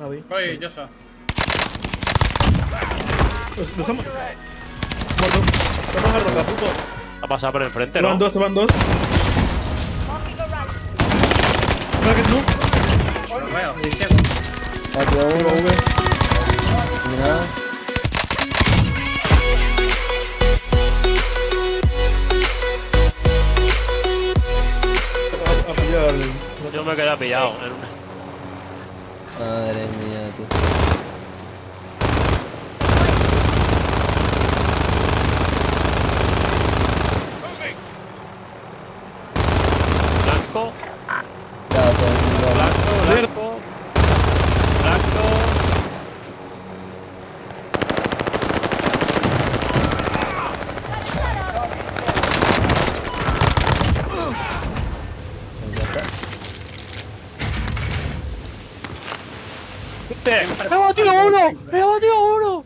Nadie. Voy, yo soy. Los, los hemos... Muerto. Vamos a roca, puto. Ha pasado por enfrente, ¿no? van dos, van dos. Bracket no. Lo veo, estoy ciego. A uno, V. Mira. A, a pillar el... Yo me quedé pillado. en una- Madre mía, tú. Blanco, Ya, pues, blanco, blanco. Blanco. ya está. ¡Me he batido uno! ¡Me he batido uno!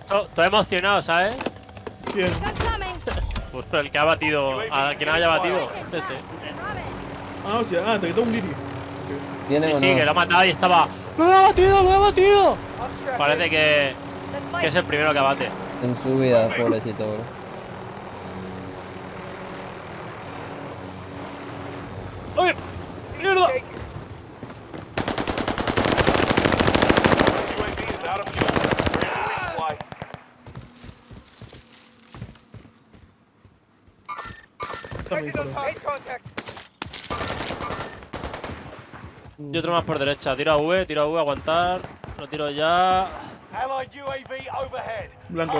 Estoy estoy emocionado, ¿sabes? ¿Quién? Pues el que ha batido. A quien haya batido. Ese. Ah, hostia. Ah, te quitó un guiri. ¿Vienen Sí, que lo ha matado y estaba. ¡Lo he batido! ¡Lo he batido! Parece que, que es el primero que bate. En su vida, pobrecito, bro. Y otro más por derecha. Tiro a V, tiro a V, aguantar. Lo tiro ya. Blanco.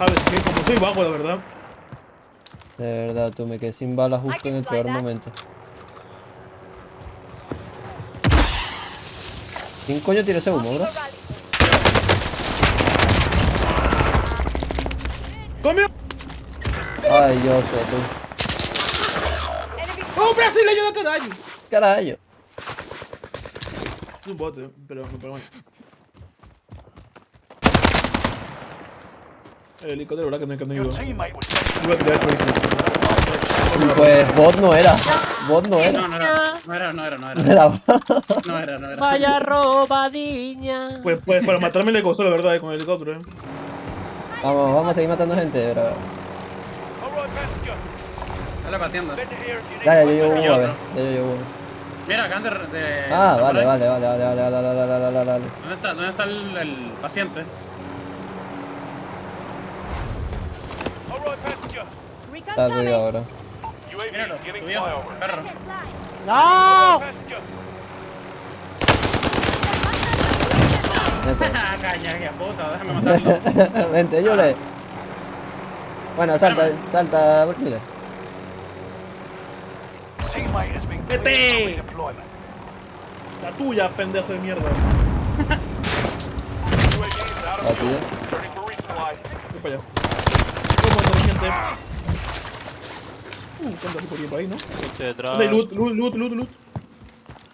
A ver, que como soy bajo, la verdad. De verdad, tú me quedé sin balas justo en el peor momento. ¿Quién coño tiró ese humo, bro? ¡Comió! Ay, yo sé, tú. ¡Oh, brasileño de carajo! Carajo. Es un bote, pero, pero bueno. El helicóptero, ¿verdad? Que no, que no ayudó. Pues bot no era. Bot no era. No, no era. No era, no era, no era. Era No era, no era. Vaya robadiña. Pues, pues para matarme le costó, la verdad, eh, con el helicóptero, eh. Vamos, vamos a seguir matando gente, passenger. Dale pateando. Ya, ya, yo llevo uno, a ver. otro. Ya, yo llevo uno. Mira, acaban de. de Ah, vale, vale, vale, vale, vale, vale, vale, vale, vale. ¿Dónde está, dónde está el, el paciente? Está ahora. UAV Míralo. Perro. ¡No! Caña, que puta, déjame matarlo. Vente, Yule. Bueno, salta, salta, Yule. Teammate has been cleared Vete. La tuya, pendejo de mierda. La of fuel. tuya. Ready for resupply. Voy para allá. ¿Cómo anda, gente? Uh, ¿cuánto hay por ahí, por ahí, no? Coche detrás. ¿Dónde hay loot, loot, loot, loot, loot?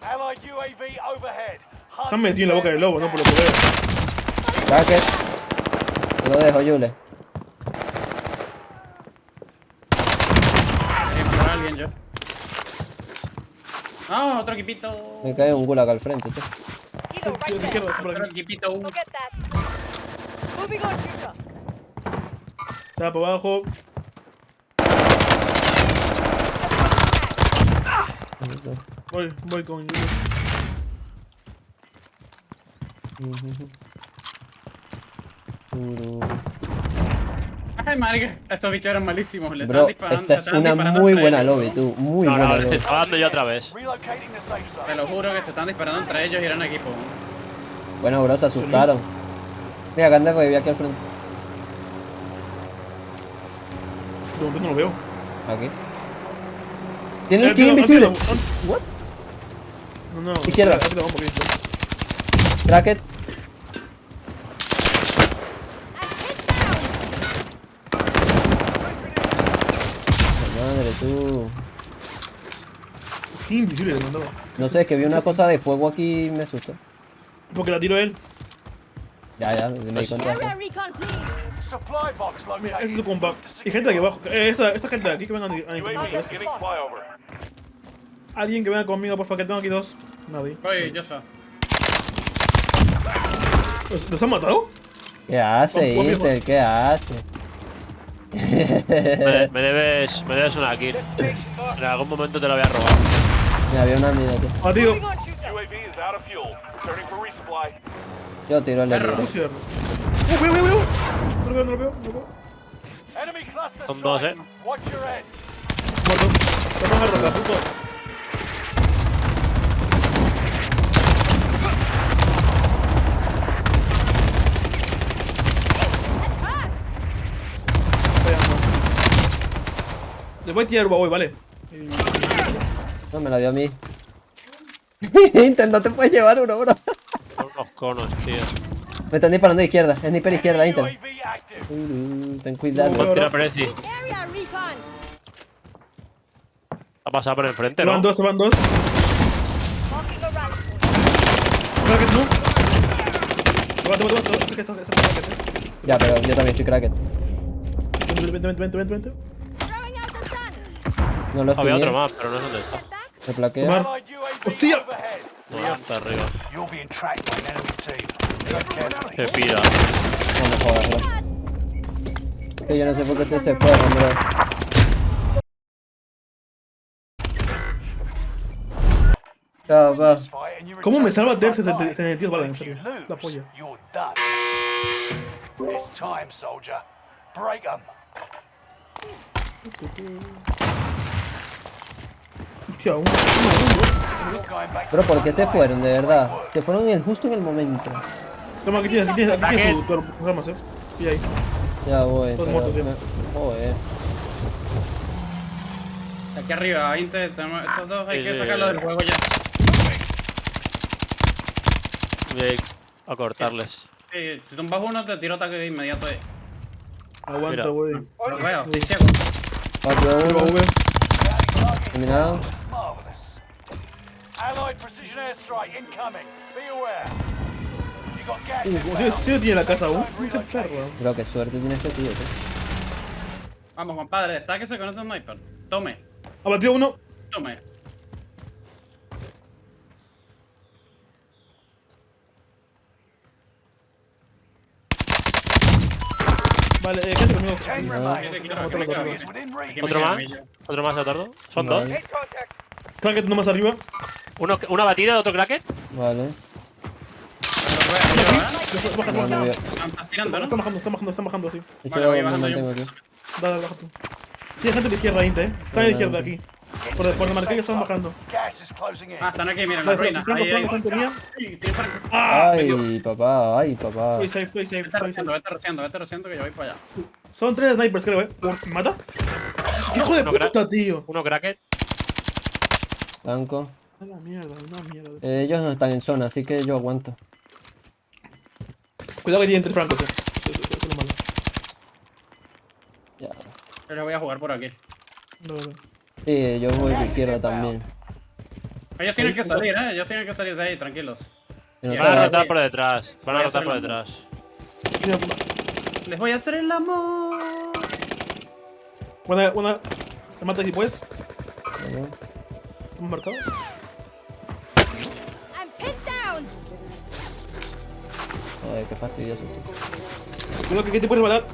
Allied UAV overhead. Se han metido en la boca del lobo, ¿no? Por lo que veo. Bracket. Te lo dejo, Yule. A alguien yo. No, otro equipito. Me cae un gulag al frente. Tío, por Otro aquí. equipito. Se va para abajo. Voy, voy con Julio. Ay, madre, estos bichos eran malísimos. Le Bro, estaban disparando. esta es una disparando muy buena ellos. lobby, tú. Muy No, no, buena te lobby. estaba dando yo otra vez. Te lo juro que se están disparando entre ellos y eran equipo. Bueno, bro, se asustaron. Mira, que anda aquí al frente. De momento no lo veo. Aquí. Tiene el Eh, invisible. no? No, no. Izquierda. aquí te vamos por ahí. Bracket. Madre, tú. Invisible le mandaba. No sé, es que vi una cosa de fuego aquí y me asustó. Porque la tiró él. Ya, ya, me di cuenta. Mira, ese es su compa. Y gente de aquí abajo. Eh, esta, esta gente de aquí que vengan a. Alguien que venga conmigo, por favor, que tengo aquí dos. Nadie. Oye, yo soy. ¿Los, los han matado? ¿Qué hace, Inter? ¿Qué hace? Me, me debes, me debes una kill. En algún momento te la voy a robar. Mira, había una fuel. Returning for resupply. Yo tiro el Perro. libre. Cierro. ¡Uh, veo, veo! No lo veo, no lo veo. No lo veo. Son dos, eh. Muerto. Vamos a rotar, puto. Le voy a tirar Huawei, vale. No, me la dio a mí. Inter, no te puedes llevar uno, bro. Son unos conos, tío. Me están disparando de izquierda. Sniper izquierda. Uh, ten cuidado. No, tira Prezi. Ha pasado por enfrente, ¿no? van dos, van dos. Cracket, no. Ya, pero yo también estoy cracket. Vente, vente, vente, vente, vente, No lo Había otro más, pero no sé dónde está. Me plaquea. Hostia. No, está arriba. Se pira. No me jodas, bro. Que yo no sé por qué ustedes se fueron, bro. Chao, va. ¿Cómo me salva Death line. 72 balas, en serio? La polla. It's time, soldier. Break 'em. Hostia, un. You're going back to Bro, the ¿por qué front se fueron, de verdad? Se fueron en el, justo en el momento. Toma, aquí tienes, aquí tienes, aquí tienes tu, tu armas, eh. Y ahí. Ya voy. Todos pero muertos, ya. Joder. Aquí arriba, Inter, tenemos estos dos, hay Sí, que sí, sacarlos sí. del juego ya. Voy a ir a cortarles. Sí, si tumbas uno, te tiro ataque de inmediato ahí. Aguanta, güey. Lo veo, estoy ciego. 4-1. Huawei. Terminado. Allied precision airstrike incoming. Be aware. You got gas Uh, tiene la casa aún. Qué perro. Bro, qué suerte tiene este tío. tío. Vamos, compadre, destáquese con ese sniper. Tome, Abatido uno. tome. Vale, eh, quédate conmigo. No. Otro, otro, ¿Otro más? ¿Otro más, Leotardo? ¿Son Vale. dos? Cracket nomás arriba. ¿Uno, ¿Una batida de otro cracket? Vale. Están tirando, Están bajando, están bajando, están bajando, sí. Vale, voy bajando yo. Dale, dale, baja tú. Tiene gente de izquierda, Inte, eh. Está de izquierda aquí. Por, por el marqué que están bajando. Ah, están aquí, miren, la Vale, ruina. Franco, Ahí, ahí. Franco, Franco, mía. Ah. Ay, papá, ay, papá. Estoy safe, estoy safe, Vete rociando, vete rociando, vete rociando que yo voy para allá. Son tres snipers, creo, eh. ¿Me mata? ¡Hijo de puta, tío! ¿Uno cracket? Blanco. A la mierda, una mierda. Eh, ellos no están en zona, así que yo aguanto. Cuidado que tienen tres francos, eh. Eso, eso, eso es lo malo. Ya. Yo le voy a jugar por aquí. No, no, no. Sí, yo voy de izquierda también. Ellos tienen que salir, eh. Ellos tienen que salir de ahí, tranquilos. Van a rotar por detrás. Van a a rotar por detrás. Les voy a hacer el amor. Una, una. Te mata si puedes. Vale. ¿Hemos marcado? Ay, qué fastidioso. tío. Cuidado que, que te puedes matar.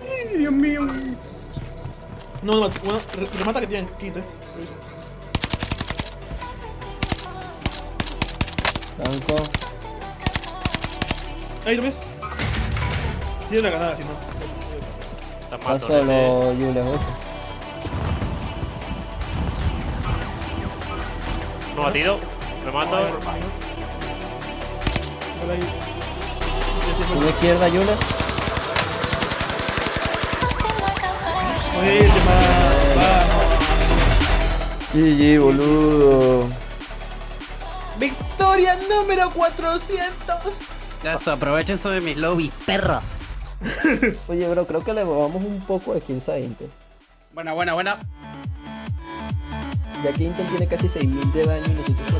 Ay, Dios mío. No, no, bueno, re- remata que tienen kit, eh. Blanco. Ahí lo ves. Tiene la ganada, si no. Está matando. solo Jules 8. No batido. Me mato. Una izquierda. Buenísima. Vamos. GG, boludo. Victoria número 400. Eso, aprovechense de mis lobbies, perros. Oye, bro, creo que le robamos un poco de kills a Intel. Buena, buena, buena. Ya que Intel tiene casi 6.000 de daño y nosotros 400.